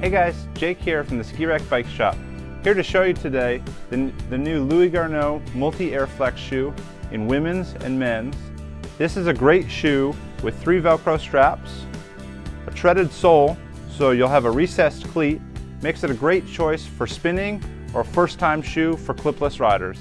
Hey guys, Jake here from the Ski Rack Bike Shop. Here to show you today the, the new Louis Garneau Multi-Air Flex shoe in women's and men's. This is a great shoe with three Velcro straps, a treaded sole so you'll have a recessed cleat, makes it a great choice for spinning or first time shoe for clipless riders.